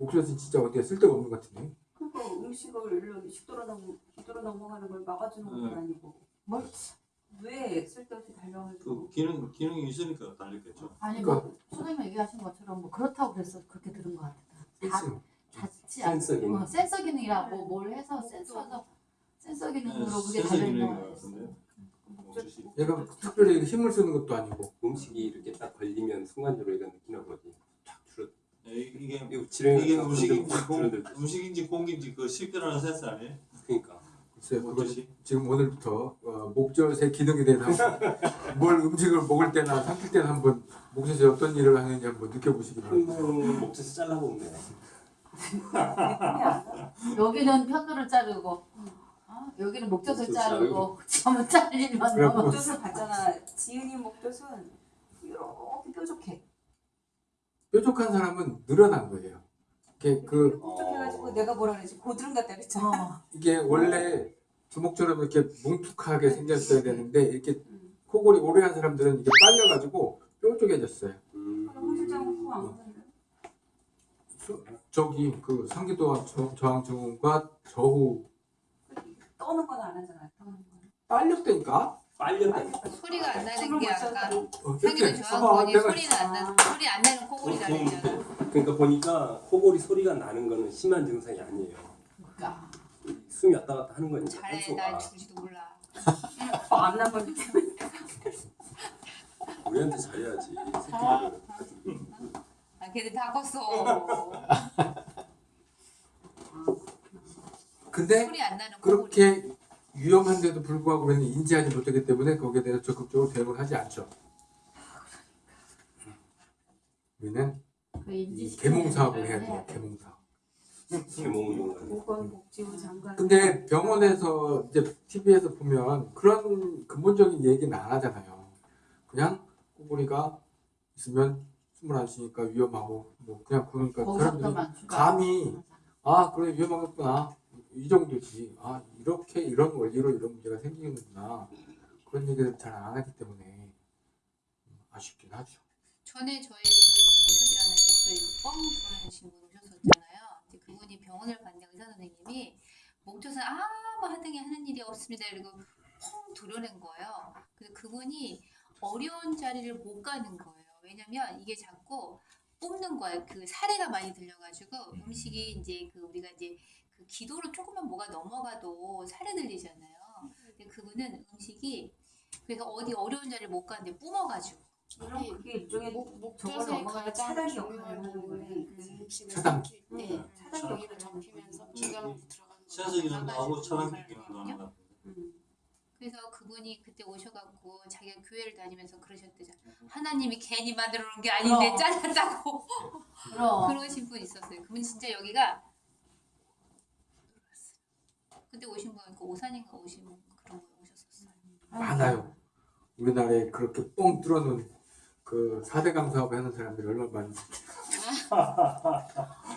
목젖은 진짜 어디에 쓸데가 없는 것 같은데. 그러니까 음식을 일로 식도로 넘 식도로 넘어가는 걸 막아주는 건 네. 아니고 뭘? 왜 쓸데없이 달병을 그 기능 기능이 있으니까 달렸겠죠. 아니 그러니까- 뭐 소장님 얘기하신 것처럼 뭐 그렇다고 그래서 그렇게 들은 것 같아. 다 센스. 닿지 센서 기능. 어, 센서 기능이라고 뭘 해서 센서가 센서 기능으로 네, 그게 센서 달려 있는 기능인 거것 같은데. 얘가 특별히 힘을 쓰는 것도 아니고. 음식이 이렇게 딱 걸리면 순간적으로 얘가. 네, 이게 이거 지렁이 이게 음식인지 거 공. 음식인지 공인지 그 식별하는 센서 아니에요? 그러니까. 글쎄요, 그거 목젖이. 지금 오늘부터 어, 목젖의 기능에 대해서 뭘 음식을 먹을 때나 삼킬 때나 한번 목젖이 어떤 일을 하는지 한번 느껴보시기 바랍니다. 음, 목젖에 나. 여기는 편도를 자르고 어? 여기는 목젖을 목젖 자르고 점을 잘리면 목젖을 봤잖아. 지은이 목젖은 이렇게 뾰족해. 뾰족한 사람은 늘어난 거예요. 이게 그 뾰족해가지고 어. 내가 뭐라 그랬지 고드름 같다 그랬잖아. 어. 이게 원래 주먹처럼 이렇게 뭉툭하게 생겼어야 되는데 이렇게 음. 코골이 오래 한 사람들은 이게 빨려가지고 뾰족해졌어요. 음. 홍 실장은 코안 보는데. 저기 그 상기도 저- 저항증후군과 저후 떠는 건 안 하잖아. 떠는 건. 빨렸다니까. 빨렸다. 소리가 안 나는 게못 아까 어, 이렇게 저항권이 소리는 안 나는 소리 안 나는 코골이 보통 다르잖아. 그러니까 보니까 코골이 소리가 나는 거는 심한 증상이 아니에요. 그러니까 숨이 왔다 갔다 하는 거니까 잘해 날 줄지도 몰라. 어, 안 나버리 때문에. 우리한테 잘해야지 새끼들. 아 걔들 다 컸어. 근데 소리 안 나는 코골이. 그렇게 위험한데도 불구하고 우리는 인지하지 못하기 때문에 거기에 대해서 적극적으로 대응을 하지 않죠. 우리는 그이 인지시키는 개몽 사업을 해야 걸 돼요. 개몽 사업. 개몽운동을. 보건복지부 장관. 근데 병원에서 이제 TV에서 보면 그런 근본적인 얘기는 안 하잖아요. 그냥 꼬부리가 있으면 숨을 안 쉬니까 위험하고 뭐 그냥 그러니까 사람들이. 감히 아 그래 위험하겠구나 이 정도지 아 이렇게 이런 원리로 이런 문제가 생기는구나 그런 얘기를 잘 안 하기 때문에 아쉽긴 하죠. 전에 저희 그 오셨잖아요. 그뻥 돌아다니신 분 오셨었잖아요. 근데 그분이 병원을 갔는데 의사 선생님이 목젖은 아무 하등에 하는 일이 없습니다. 그리고 펑 도려낸 거예요. 그래서 그분이 어려운 자리를 못 가는 거예요. 왜냐면 이게 자꾸 뽑는 거예요. 그 사례가 많이 들려가지고 음식이 이제 그 우리가 이제 그 기도로 조금만 뭐가 넘어가도 사례 들리잖아요. 근데 그분은 음식이 그래서 어디 어려운 자리를 못 가는데 뿜어가지고 그럼 그게 일종의 목, 차단이 하는 거네. 그 음식을 차단. 때 네. 여기를 거네. 중간으로 들어가는 센서 기능도 하고 나가지고 차단기 기능도 하는 것 같은데. 음. 그래서 그분이 그때 오셔갖고 자기가 교회를 다니면서 그러셨대잖아. 하나님이 괜히 만들어 놓은 게 아닌데. 잘랐다고 그러신 분 있었어요. 그분 진짜 여기가 그때 오신 분 그 오산인가 오신 분 그런 분 오셨었어요. 많아요. 우리나라에 그렇게 뻥 뚫어놓은 그 4대강 사업 하는 사람들이 얼마나 많은지.